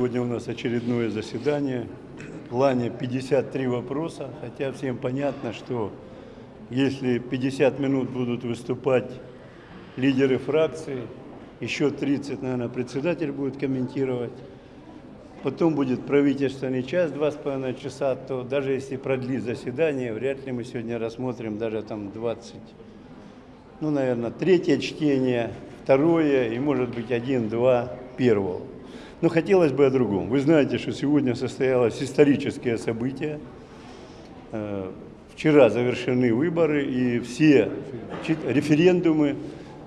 Сегодня у нас очередное заседание. В плане 53 вопроса, хотя всем понятно, что если 50 минут будут выступать лидеры фракций, еще 30, наверное, председатель будет комментировать, потом будет правительственный час, два с половиной часа, то даже если продлить заседание, вряд ли мы сегодня рассмотрим даже там 20, ну, наверное, третье чтение, второе и, может быть, один-два первого. Но хотелось бы о другом. Вы знаете, что сегодня состоялось историческое событие. Э, вчера завершены выборы и все референдумы,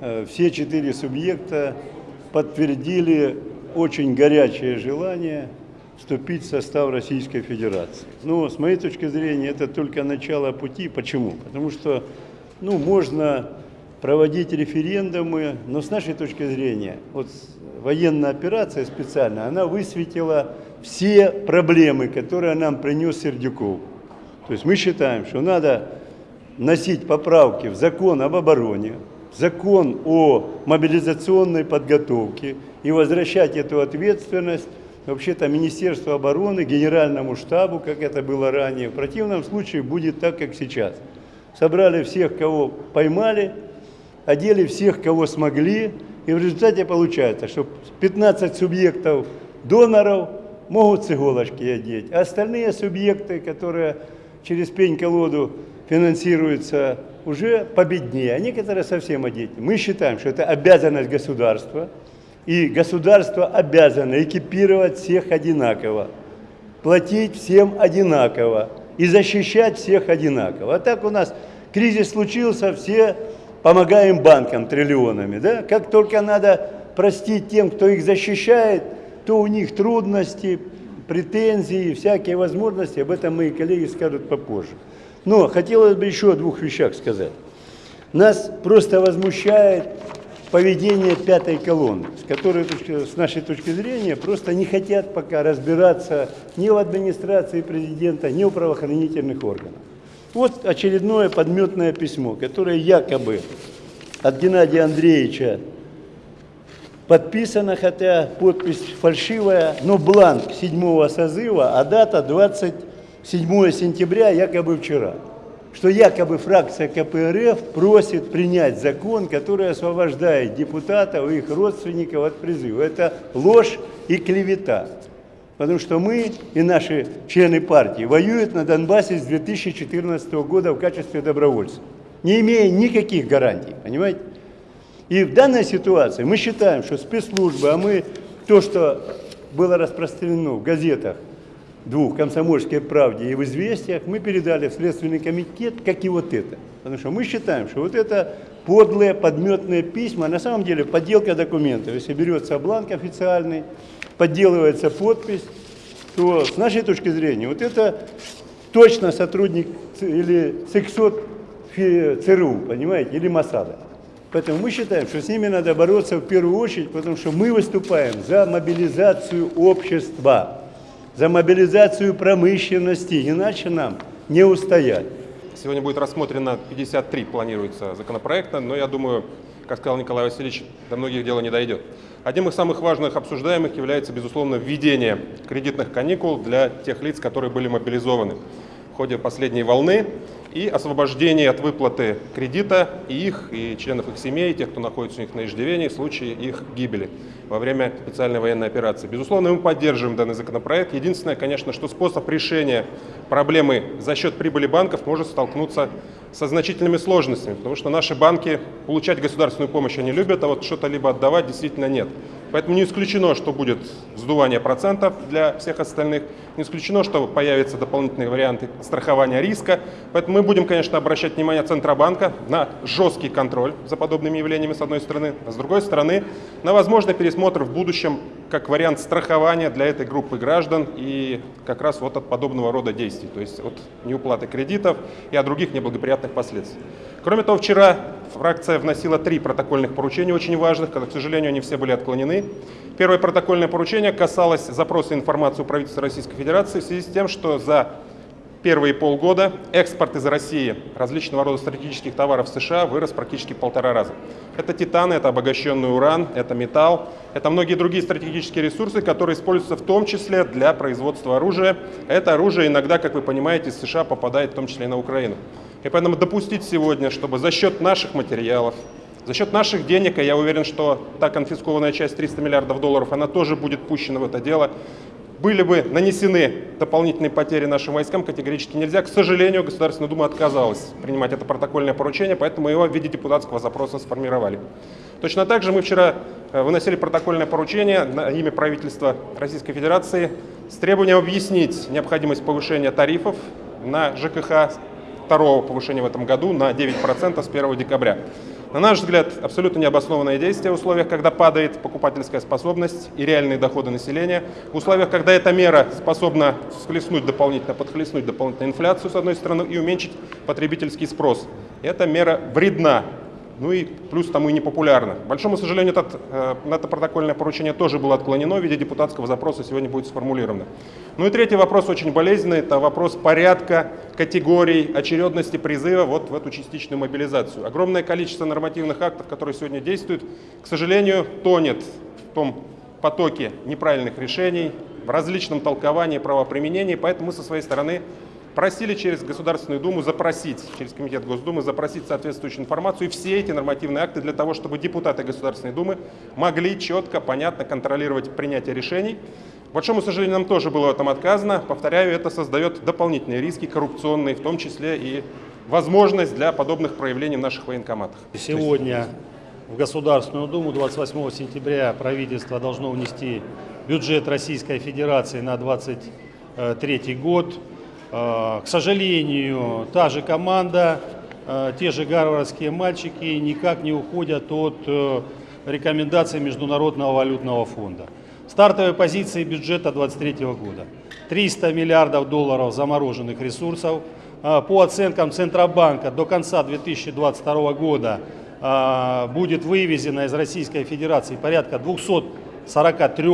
э, все четыре субъекта подтвердили очень горячее желание вступить в состав Российской Федерации. Но с моей точки зрения это только начало пути. Почему? Потому что ну, можно проводить референдумы, но с нашей точки зрения, вот военная операция специальная, она высветила все проблемы, которые нам принес Сердюков. То есть мы считаем, что надо носить поправки в закон об обороне, закон о мобилизационной подготовке и возвращать эту ответственность вообще-то Министерству обороны, Генеральному штабу, как это было ранее. В противном случае будет так, как сейчас. Собрали всех, кого поймали, одели всех, кого смогли, и в результате получается, что 15 субъектов доноров могут с иголочки одеть, а остальные субъекты, которые через пень-колоду финансируются, уже победнее, а некоторые совсем одеты. Мы считаем, что это обязанность государства, и государство обязано экипировать всех одинаково, платить всем одинаково. И защищать всех одинаково. А так у нас кризис случился, все помогаем банкам триллионами. Да? Как только надо простить тем, кто их защищает, то у них трудности, претензии, всякие возможности. Об этом мои коллеги скажут попозже. Но хотелось бы еще о двух вещах сказать. Нас просто возмущает поведение пятой колонны, с которой, с нашей точки зрения, просто не хотят пока разбираться ни в администрации президента, ни в правоохранительных органах. Вот очередное подметное письмо, которое якобы от Геннадия Андреевича подписано, хотя подпись фальшивая, но бланк седьмого созыва, а дата 27 сентября, якобы вчера. Что якобы фракция КПРФ просит принять закон, который освобождает депутатов и их родственников от призыва. Это ложь и клевета. Потому что мы и наши члены партии воюют на Донбассе с 2014 года в качестве добровольцев, не имея никаких гарантий, понимаете? И в данной ситуации мы считаем, что спецслужбы, а мы то, что было распространено в газетах двух, «Комсомольской правде» и в «Известиях», мы передали в Следственный комитет, как и вот это. Потому что мы считаем, что вот это подлые, подметные письма, на самом деле подделка документов. Если берется бланк официальный, подделывается подпись, то с нашей точки зрения вот это точно сотрудник или сексот ЦРУ, понимаете, или Масада. Поэтому мы считаем, что с ними надо бороться в первую очередь, потому что мы выступаем за мобилизацию общества, за мобилизацию промышленности, иначе нам не устоять. Сегодня будет рассмотрено 53, планируется законопроекта, но я думаю, как сказал Николай Васильевич, до многих дела не дойдет. Одним из самых важных обсуждаемых является, безусловно, введение кредитных каникул для тех лиц, которые были мобилизованы в ходе последней волны и освобождение от выплаты кредита и их, и членов их семей, тех, кто находится у них на иждивении в случае их гибели во время специальной военной операции. Безусловно, мы поддерживаем данный законопроект. Единственное, конечно, что способ решения проблемы за счет прибыли банков может столкнуться со значительными сложностями, потому что наши банки получать государственную помощь они любят, а вот что-то либо отдавать действительно нет. Поэтому не исключено, что будет сдувание процентов для всех остальных, не исключено, что появятся дополнительные варианты страхования риска. Поэтому мы будем, конечно, обращать внимание Центробанка на жесткий контроль за подобными явлениями, с одной стороны, а с другой стороны, на возможный пересмотр в будущем как вариант страхования для этой группы граждан и как раз вот от подобного рода действий, то есть от неуплаты кредитов и от других неблагоприятных последствий. Кроме того, вчера фракция вносила три протокольных поручения очень важных, к сожалению, они все были отклонены. Первое протокольное поручение касалось запроса информации у правительства Российской Федерации в связи с тем, что за первые полгода экспорт из России различного рода стратегических товаров в США вырос практически в полтора раза. Это титан, это обогащенный уран, это металл, это многие другие стратегические ресурсы, которые используются в том числе для производства оружия. Это оружие иногда, как вы понимаете, из США попадает в том числе и на Украину. И поэтому допустить сегодня, чтобы за счет наших материалов, за счет наших денег, и я уверен, что та конфискованная часть 300 миллиардов долларов, она тоже будет пущена в это дело, были бы нанесены дополнительные потери нашим войскам, категорически нельзя. К сожалению, Государственная Дума отказалась принимать это протокольное поручение, поэтому его в виде депутатского запроса сформировали. Точно так же мы вчера э, выносили протокольное поручение на имя правительства Российской Федерации с требованием объяснить необходимость повышения тарифов на ЖКХ, второго повышения в этом году на 9% с 1 декабря. На наш взгляд, абсолютно необоснованное действие в условиях, когда падает покупательская способность и реальные доходы населения, в условиях, когда эта мера способна схлестнуть дополнительно, подхлестнуть дополнительную инфляцию, с одной стороны, и уменьшить потребительский спрос. Эта мера вредна ну и плюс тому и непопулярно. К большому сожалению, этот, э, это протокольное поручение тоже было отклонено, в виде депутатского запроса сегодня будет сформулировано. Ну и третий вопрос очень болезненный, это вопрос порядка, категорий, очередности призыва вот в эту частичную мобилизацию. Огромное количество нормативных актов, которые сегодня действуют, к сожалению, тонет в том потоке неправильных решений, в различном толковании правоприменения, поэтому мы со своей стороны просили через Государственную Думу запросить, через Комитет Госдумы запросить соответствующую информацию и все эти нормативные акты для того, чтобы депутаты Государственной Думы могли четко, понятно контролировать принятие решений. К большому сожалению, нам тоже было в этом отказано. Повторяю, это создает дополнительные риски коррупционные, в том числе и возможность для подобных проявлений в наших военкоматах. Сегодня в Государственную Думу 28 сентября правительство должно внести бюджет Российской Федерации на 2023 год. Э, к сожалению, та же команда, э, те же гарвардские мальчики никак не уходят от э, рекомендаций Международного валютного фонда. Стартовые позиции бюджета 2023 года. 300 миллиардов долларов замороженных ресурсов. По оценкам Центробанка до конца 2022 года будет вывезено из Российской Федерации порядка 243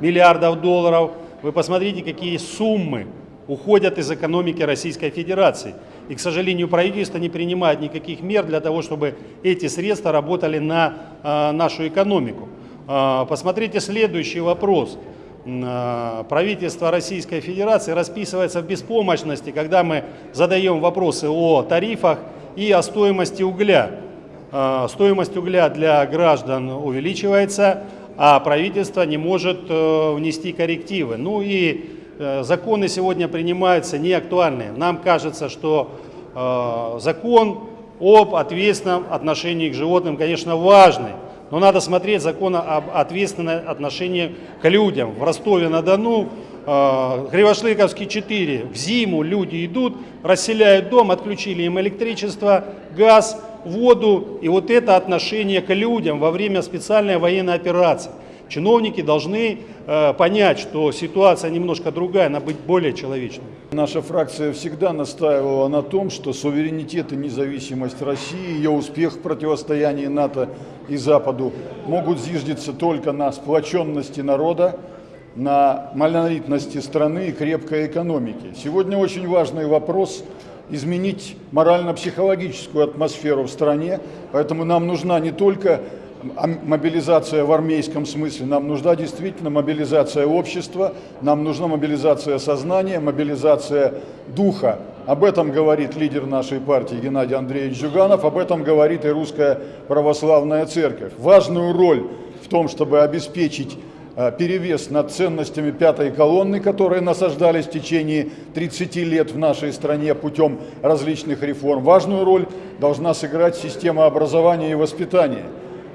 миллиардов долларов. Вы посмотрите, какие суммы уходят из экономики Российской Федерации. И, к сожалению, правительство не принимает никаких мер для того, чтобы эти средства работали на э, нашу экономику. Э, посмотрите следующий вопрос. Э, правительство Российской Федерации расписывается в беспомощности, когда мы задаем вопросы о тарифах и о стоимости угля. Стоимость угля для граждан увеличивается, а правительство не может внести коррективы. Ну и законы сегодня принимаются не актуальные. Нам кажется, что э, закон об ответственном отношении к животным, конечно, важный, но надо смотреть закон об ответственном отношении к людям. В Ростове-на-Дону, э, Кривошлыковский 4, в зиму люди идут, расселяют дом, отключили им электричество, газ, воду, и вот это отношение к людям во время специальной военной операции. Чиновники должны э, понять, что ситуация немножко другая, она быть более человечной. Наша фракция всегда настаивала на том, что суверенитет и независимость России, ее успех в противостоянии НАТО и Западу могут зиждиться только на сплоченности народа, на монолитности страны и крепкой экономике. Сегодня очень важный вопрос изменить морально-психологическую атмосферу в стране, поэтому нам нужна не только мобилизация в армейском смысле, нам нужна действительно мобилизация общества, нам нужна мобилизация сознания, мобилизация духа. Об этом говорит лидер нашей партии Геннадий Андреевич Жуганов, об этом говорит и Русская Православная Церковь. Важную роль в том, чтобы обеспечить э, перевес над ценностями пятой колонны, которые насаждались в течение 30 лет в нашей стране путем различных реформ. Важную роль должна сыграть система образования и воспитания.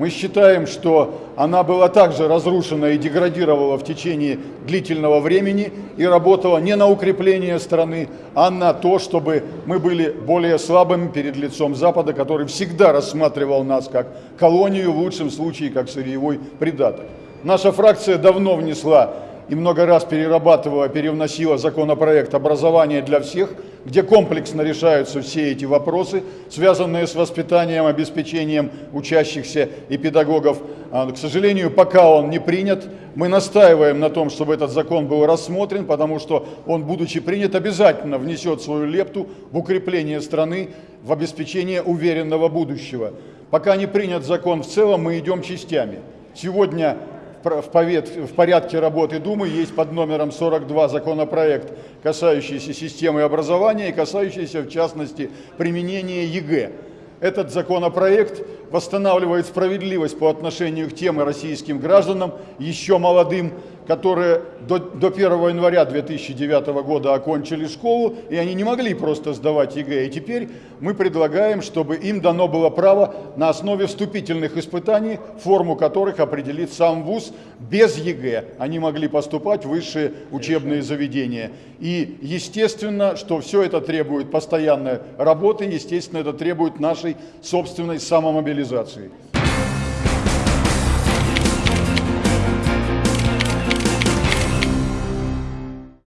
Мы считаем, что она была также разрушена и деградировала в течение длительного времени и работала не на укрепление страны, а на то, чтобы мы были более слабыми перед лицом Запада, который всегда рассматривал нас как колонию, в лучшем случае как сырьевой придаток. Наша фракция давно внесла и много раз перерабатывала, перевносила законопроект образования для всех, где комплексно решаются все эти вопросы, связанные с воспитанием, обеспечением учащихся и педагогов. А, К сожалению, пока он не принят, мы настаиваем на том, чтобы этот закон был рассмотрен, потому что он, будучи принят, обязательно внесет свою лепту в укрепление страны, в обеспечение уверенного будущего. Пока не принят закон в целом, мы идем частями. Сегодня в порядке работы Думы есть под номером 42 законопроект, касающийся системы образования и касающийся, в частности, применения ЕГЭ. Этот законопроект восстанавливает справедливость по отношению к тем российским гражданам, еще молодым, которые до, до 1 января 2009 года окончили школу, и они не могли просто сдавать ЕГЭ. И теперь мы предлагаем, чтобы им дано было право на основе вступительных испытаний, форму которых определит сам ВУЗ, без ЕГЭ. Они могли поступать в высшие учебные заведения. И естественно, что все это требует постоянной работы, естественно, это требует нашей собственной самомобилизации.